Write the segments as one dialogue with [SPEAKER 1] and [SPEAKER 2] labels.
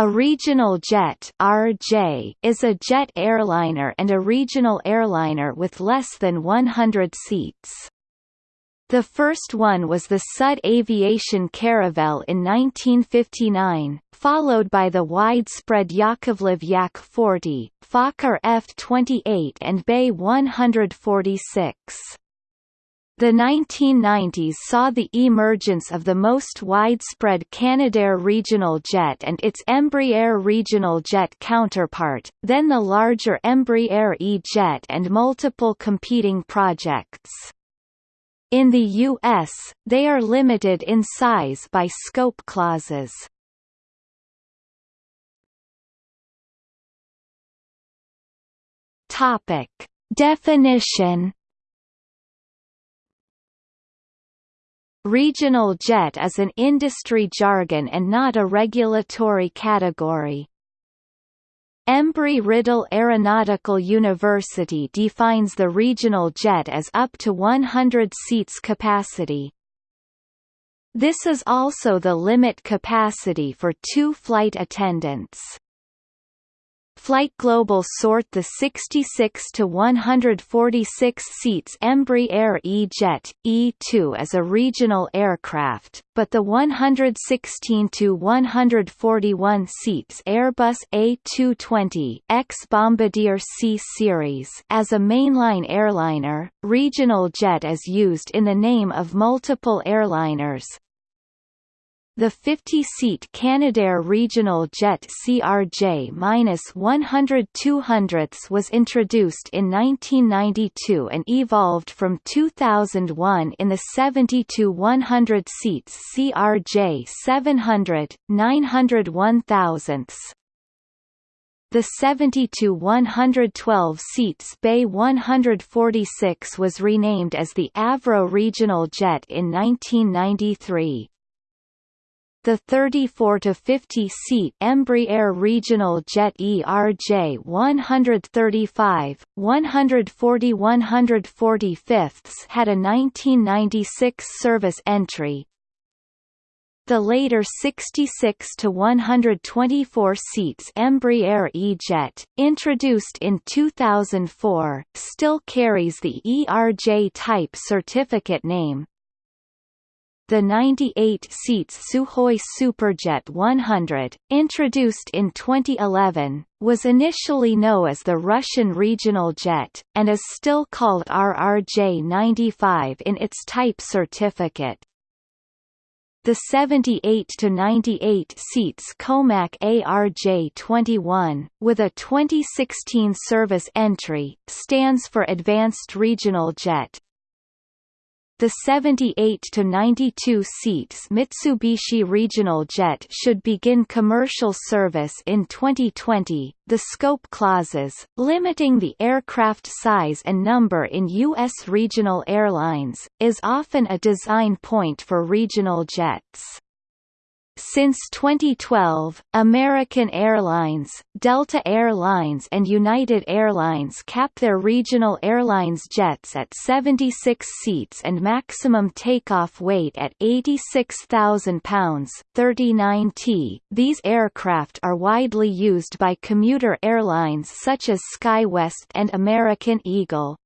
[SPEAKER 1] A regional jet RJ is a jet airliner and a regional airliner with less than 100 seats. The first one was the Sud Aviation Caravelle in 1959, followed by the widespread Yakovlev Yak 40, Fokker F-28 and BAe 146. The 1990s saw the emergence of the most widespread Canadair regional jet and its Embraer regional jet counterpart, then the larger Embraer E-Jet and multiple competing projects. In the U.S., they are limited in size by scope clauses. Definition Regional jet is an industry jargon and not a regulatory category. Embry-Riddle Aeronautical University defines the regional jet as up to 100 seats capacity. This is also the limit capacity for two flight attendants. Flight Global sort the 66 to 146 seats Embraer E-Jet E2 as a regional aircraft, but the 116 to 141 seats Airbus A220 X Bombardier C series as a mainline airliner. Regional jet is used in the name of multiple airliners, the 50-seat Canadair Regional Jet CRJ-100 200ths was introduced in 1992 and evolved from 2001 in the 70-100 seats CRJ 700, 900 1000ths. The 70-112 seats BAe 146 was renamed as the Avro Regional Jet in 1993. The 34-50-seat Embraer Regional Jet ERJ 135, 140 145 had a 1996 service entry, the later 66 to 124 seats Embraer E-Jet, introduced in 2004, still carries the ERJ type certificate name, the 98 seats Sukhoi Superjet 100, introduced in 2011, was initially known as the Russian regional jet, and is still called RRJ-95 in its type certificate. The 78 to 98 seats Comac ARJ-21, with a 2016 service entry, stands for Advanced Regional Jet. The 78 to 92 seats Mitsubishi Regional Jet should begin commercial service in 2020. The scope clauses, limiting the aircraft size and number in U.S. regional airlines, is often a design point for regional jets. Since 2012, American Airlines, Delta Air Lines and United Airlines cap their regional airlines jets at 76 seats and maximum takeoff weight at 86,000 pounds 39 t. These aircraft are widely used by commuter airlines such as SkyWest and American Eagle.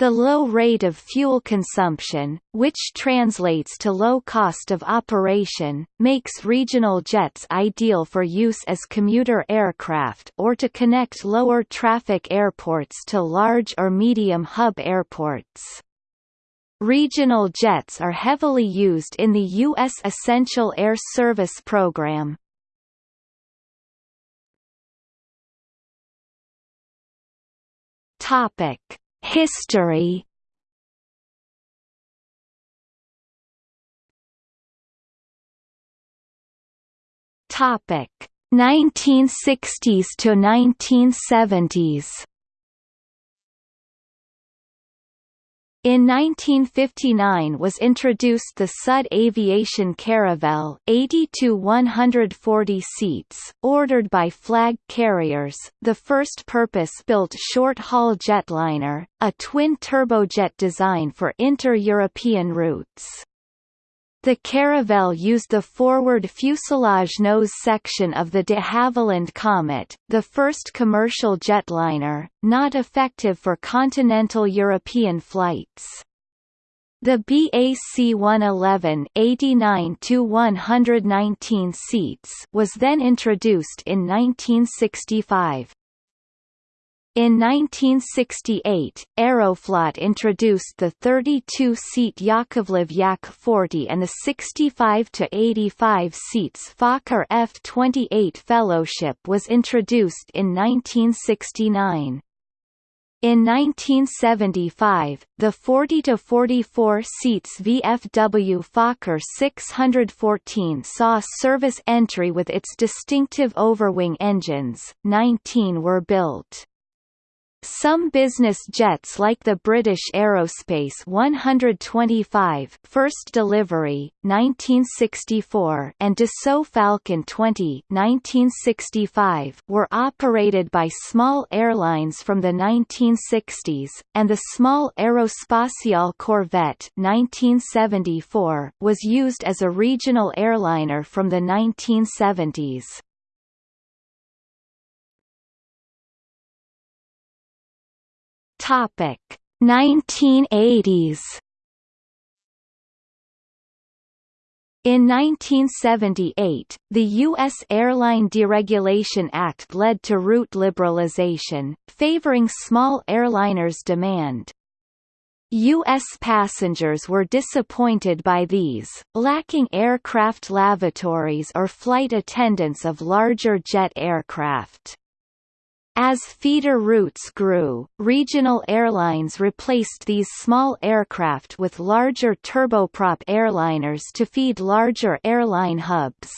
[SPEAKER 1] The low rate of fuel consumption, which translates to low cost of operation, makes regional jets ideal for use as commuter aircraft or to connect lower traffic airports to large or medium hub airports. Regional jets are heavily used in the U.S. Essential Air Service program. Topic History Topic 1960s to 1970s In 1959 was introduced the Sud Aviation Caravelle 80 to 140 seats, ordered by flag carriers, the first purpose-built short-haul jetliner, a twin turbojet design for inter-European routes. The Caravelle used the forward fuselage nose section of the de Havilland Comet, the first commercial jetliner, not effective for continental European flights. The BAC-111 89-119 seats was then introduced in 1965. In 1968, Aeroflot introduced the 32-seat Yakovlev Yak-40 and the 65-85 seats Fokker F-28 Fellowship was introduced in 1969. In 1975, the 40-44 seats VFW Fokker 614 saw service entry with its distinctive overwing engines, 19 were built. Some business jets like the British Aerospace 125 first delivery, 1964 and Dassault Falcon 20 1965 were operated by small airlines from the 1960s, and the small Aerospatiale Corvette 1974 was used as a regional airliner from the 1970s. Topic 1980s In 1978, the U.S. Airline Deregulation Act led to route liberalization, favoring small airliners' demand. U.S. passengers were disappointed by these, lacking aircraft lavatories or flight attendants of larger jet aircraft. As feeder routes grew, regional airlines replaced these small aircraft with larger turboprop airliners to feed larger airline hubs.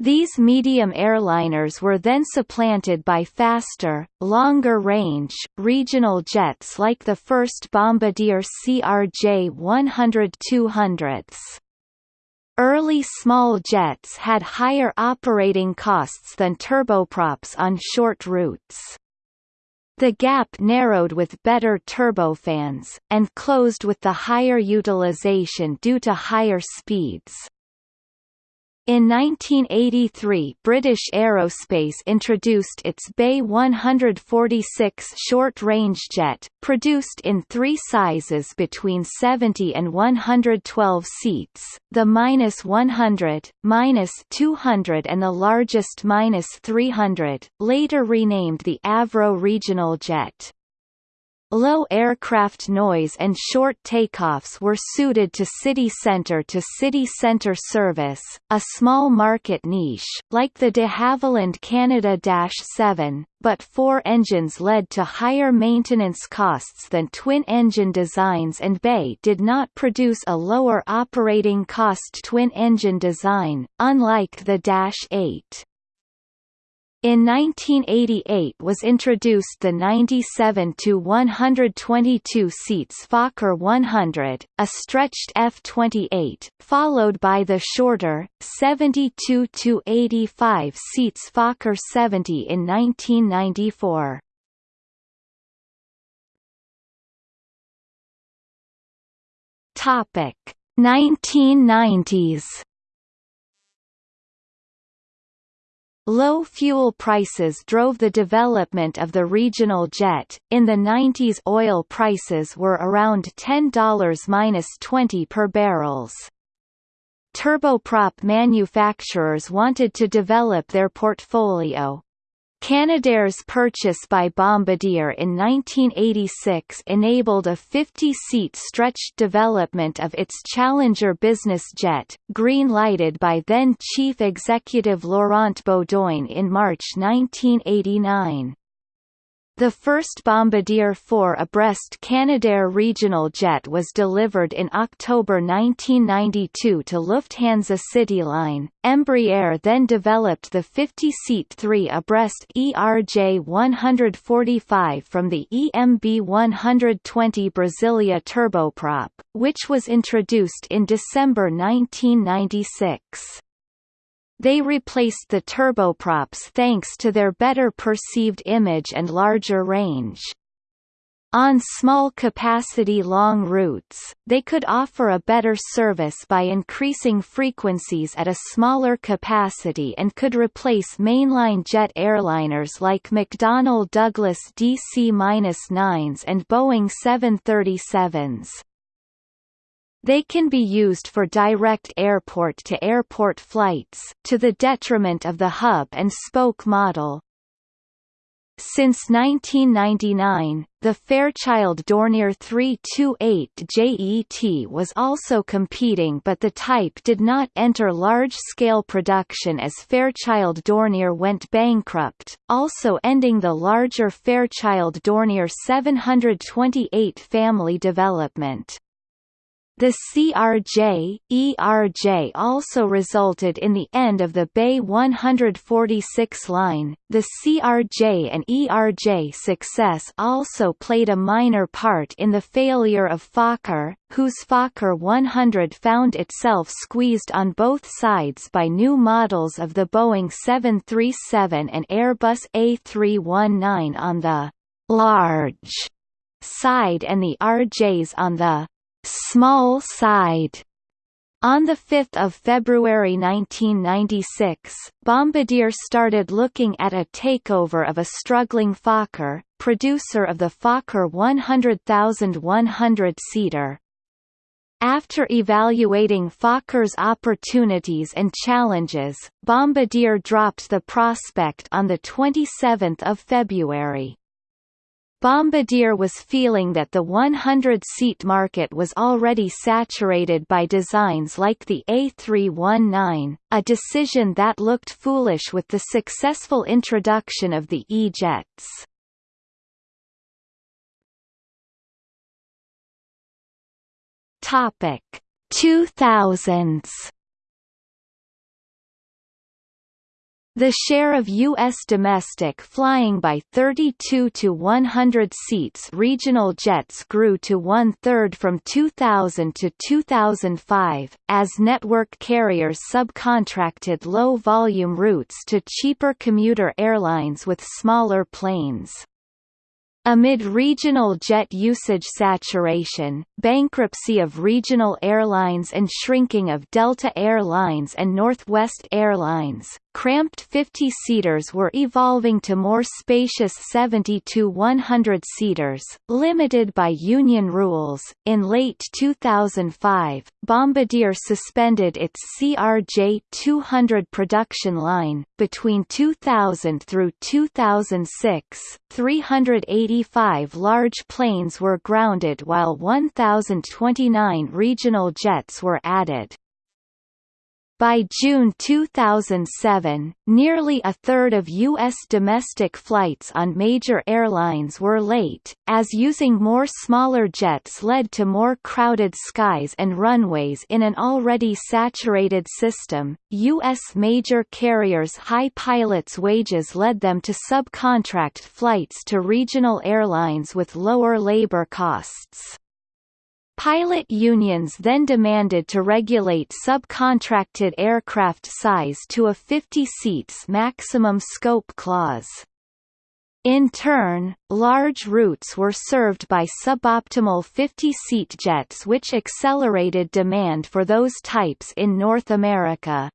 [SPEAKER 1] These medium airliners were then supplanted by faster, longer-range, regional jets like the first Bombardier CRJ-100-200s. Early small jets had higher operating costs than turboprops on short routes. The gap narrowed with better turbofans, and closed with the higher utilization due to higher speeds. In 1983 British Aerospace introduced its BAe 146 short-range jet, produced in three sizes between 70 and 112 seats, the -100, -200 and the largest -300, later renamed the Avro Regional Jet. Low aircraft noise and short takeoffs were suited to city center-to-city center service, a small market niche, like the de Havilland Canada-7, but four engines led to higher maintenance costs than twin-engine designs and BAe did not produce a lower operating cost twin-engine design, unlike the Dash 8. In 1988 was introduced the 97 to 122 seats Fokker 100, a stretched F-28, followed by the shorter 72 to 85 seats Fokker 70 in 1994. Topic 1990s Low fuel prices drove the development of the regional jet. In the 90s, oil prices were around $10-20 per barrels. Turboprop manufacturers wanted to develop their portfolio, Canadairs' purchase by Bombardier in 1986 enabled a 50-seat stretched development of its Challenger business jet, green-lighted by then-Chief Executive Laurent Beaudoin in March 1989. The first Bombardier 4 abreast Canadair regional jet was delivered in October 1992 to Lufthansa CityLine. Embraer then developed the 50-seat 3 abreast ERJ 145 from the EMB 120 Brasilia turboprop, which was introduced in December 1996. They replaced the turboprops thanks to their better perceived image and larger range. On small-capacity long routes, they could offer a better service by increasing frequencies at a smaller capacity and could replace mainline jet airliners like McDonnell Douglas DC-9s and Boeing 737s. They can be used for direct airport-to-airport -airport flights, to the detriment of the hub-and-spoke model, since 1999, the Fairchild Dornier 328 JET was also competing but the type did not enter large-scale production as Fairchild Dornier went bankrupt, also ending the larger Fairchild Dornier 728 family development. The CRJ, ERJ also resulted in the end of the BAe 146 line. The CRJ and ERJ success also played a minor part in the failure of Fokker, whose Fokker 100 found itself squeezed on both sides by new models of the Boeing 737 and Airbus A319 on the large side and the RJs on the small side. On 5 February 1996, Bombardier started looking at a takeover of a struggling Fokker, producer of the Fokker 100,100-seater. After evaluating Fokker's opportunities and challenges, Bombardier dropped the prospect on 27 February. Bombardier was feeling that the 100-seat market was already saturated by designs like the A319, a decision that looked foolish with the successful introduction of the E-jets. Topic 2000s The share of U.S. domestic flying by 32 to 100 seats regional jets grew to one-third from 2000 to 2005, as network carriers subcontracted low-volume routes to cheaper commuter airlines with smaller planes. Amid regional jet usage saturation, bankruptcy of regional airlines and shrinking of Delta Air Lines and Northwest Airlines, cramped 50-seaters were evolving to more spacious 70-100-seaters, limited by union rules. In late 2005, Bombardier suspended its CRJ-200 production line. Between 2000 through 2006, 385 large planes were grounded while 1,029 regional jets were added. By June 2007, nearly a third of U.S. domestic flights on major airlines were late, as using more smaller jets led to more crowded skies and runways in an already saturated system. U.S. major carriers' high pilots' wages led them to subcontract flights to regional airlines with lower labor costs. Pilot unions then demanded to regulate subcontracted aircraft size to a 50 seats maximum scope clause. In turn, large routes were served by suboptimal 50-seat jets which accelerated demand for those types in North America.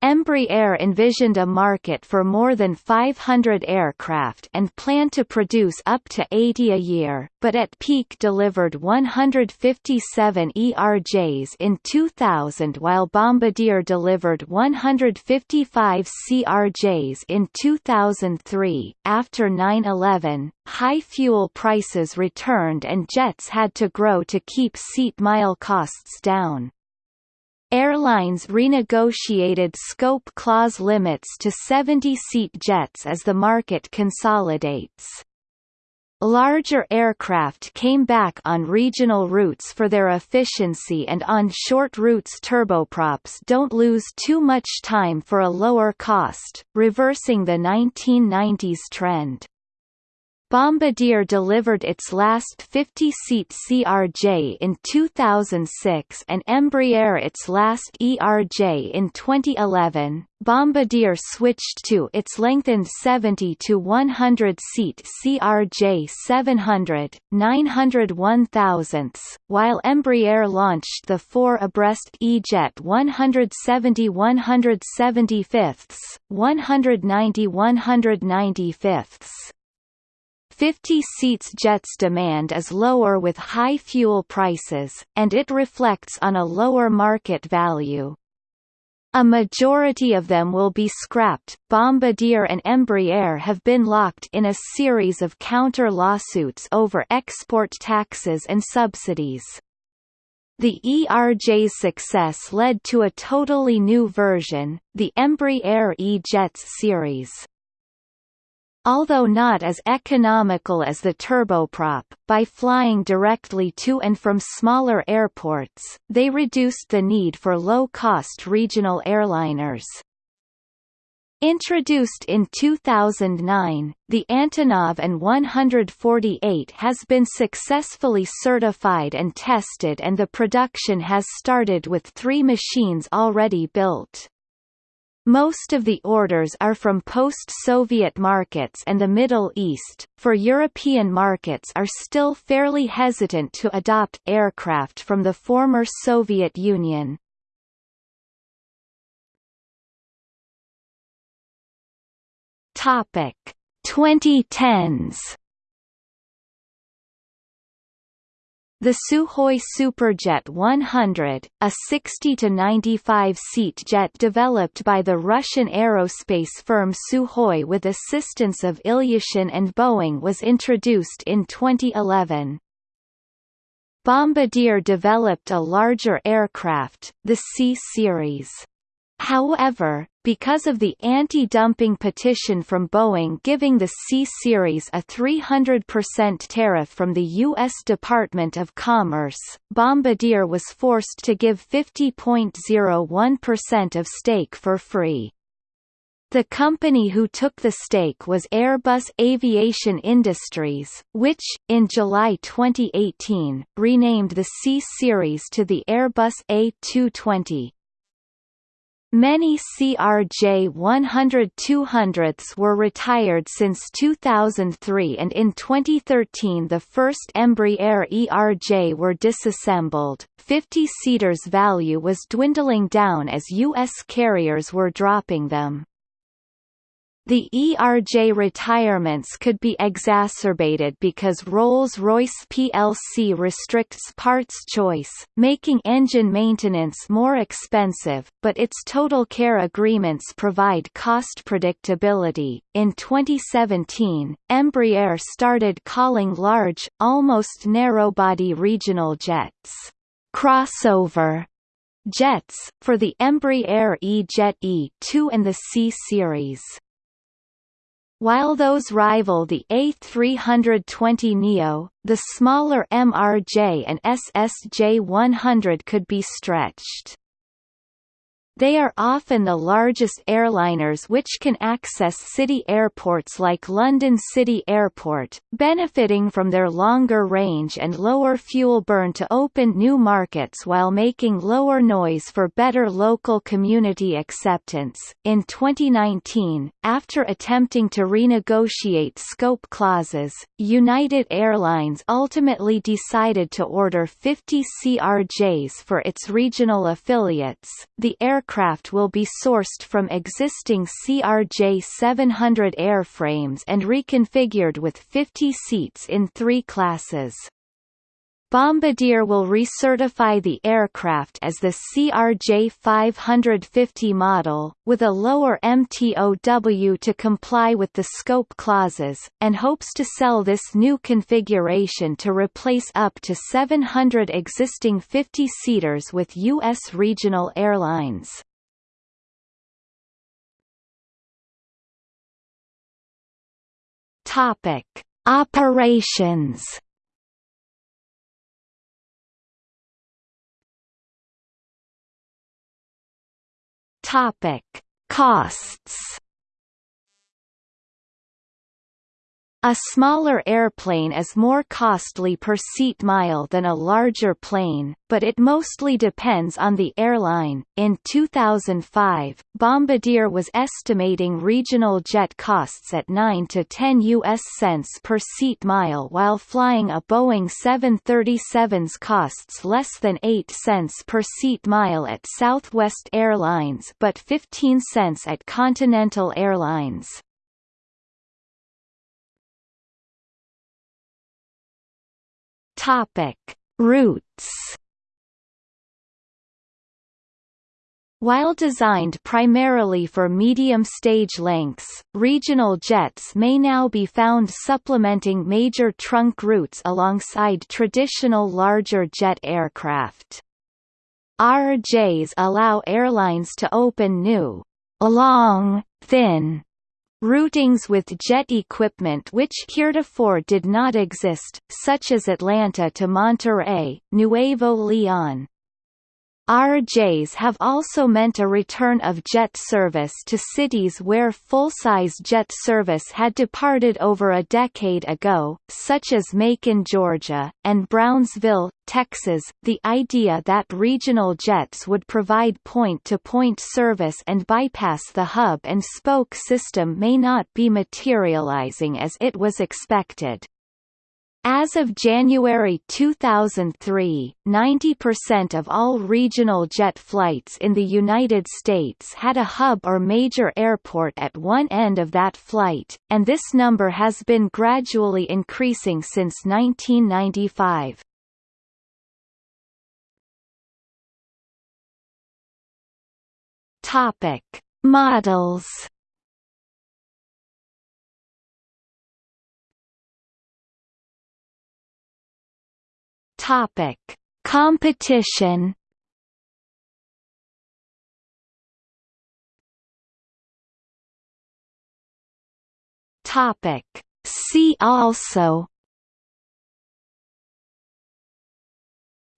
[SPEAKER 1] Embraer envisioned a market for more than 500 aircraft and planned to produce up to 80 a year, but at peak delivered 157 ERJs in 2000 while Bombardier delivered 155 CRJs in 2003. After 9-11, high fuel prices returned and jets had to grow to keep seat mile costs down. Airlines renegotiated scope clause limits to 70-seat jets as the market consolidates. Larger aircraft came back on regional routes for their efficiency and on short routes turboprops don't lose too much time for a lower cost, reversing the 1990s trend. Bombardier delivered its last 50-seat CRJ in 2006 and Embraer its last ERJ in 2011. Bombardier switched to its lengthened 70 to 100-seat CRJ 700, 900 1000 while Embraer launched the four abreast E-Jet 170 175 190 195 50 seats jets demand is lower with high fuel prices, and it reflects on a lower market value. A majority of them will be scrapped. Bombardier and Embraer have been locked in a series of counter lawsuits over export taxes and subsidies. The ERJ's success led to a totally new version, the Embraer E-Jets series. Although not as economical as the turboprop, by flying directly to and from smaller airports, they reduced the need for low-cost regional airliners. Introduced in 2009, the Antonov An-148 has been successfully certified and tested and the production has started with three machines already built. Most of the orders are from post-Soviet markets and the Middle East, for European markets are still fairly hesitant to adopt aircraft from the former Soviet Union. Topic 2010s The Sukhoi Superjet 100, a 60 to 95 seat jet developed by the Russian aerospace firm Sukhoi with assistance of Ilyushin and Boeing was introduced in 2011. Bombardier developed a larger aircraft, the C-Series. However, because of the anti-dumping petition from Boeing giving the C-Series a 300% tariff from the U.S. Department of Commerce, Bombardier was forced to give 50.01% of stake for free. The company who took the stake was Airbus Aviation Industries, which, in July 2018, renamed the C-Series to the Airbus A220. Many CRJ 100-200s were retired since 2003 and in 2013 the first Embraer ERJ were disassembled. 50-seaters value was dwindling down as U.S. carriers were dropping them. The ERJ retirements could be exacerbated because Rolls-Royce plc restricts parts choice, making engine maintenance more expensive, but its total care agreements provide cost predictability. In 2017, Embraer started calling large, almost narrow-body regional jets crossover jets, for the Embraer E-Jet E2 and the C-Series. While those rival the A320neo, the smaller MRJ and SSJ100 could be stretched. They are often the largest airliners which can access city airports like London City Airport, benefiting from their longer range and lower fuel burn to open new markets while making lower noise for better local community acceptance. In 2019, after attempting to renegotiate scope clauses, United Airlines ultimately decided to order 50 CRJs for its regional affiliates. The air aircraft will be sourced from existing CRJ-700 airframes and reconfigured with 50 seats in three classes. Bombardier will recertify the aircraft as the CRJ 550 model, with a lower MTOW to comply with the scope clauses, and hopes to sell this new configuration to replace up to 700 existing 50-seaters with U.S. regional airlines. Topic: Operations. Topic: Costs. A smaller airplane is more costly per seat mile than a larger plane, but it mostly depends on the airline. In 2005, Bombardier was estimating regional jet costs at 9 to 10 US cents per seat mile while flying a Boeing 737's costs less than 8 cents per seat mile at Southwest Airlines but 15 cents at Continental Airlines. Topic: Routes. While designed primarily for medium stage lengths, regional jets may now be found supplementing major trunk routes alongside traditional larger jet aircraft. RJs allow airlines to open new, long, thin Routings with jet equipment which heretofore did not exist, such as Atlanta to Monterrey, Nuevo León, RJs have also meant a return of jet service to cities where full-size jet service had departed over a decade ago, such as Macon, Georgia, and Brownsville, Texas. The idea that regional jets would provide point-to-point -point service and bypass the hub and spoke system may not be materializing as it was expected. As of January 2003, 90% of all regional jet flights in the United States had a hub or major airport at one end of that flight, and this number has been gradually increasing since 1995. Topic: Models Topic: Competition. Topic: See also.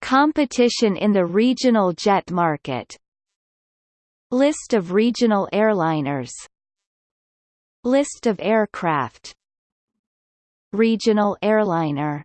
[SPEAKER 1] Competition in the regional jet market. List of regional airliners. List of aircraft. Regional airliner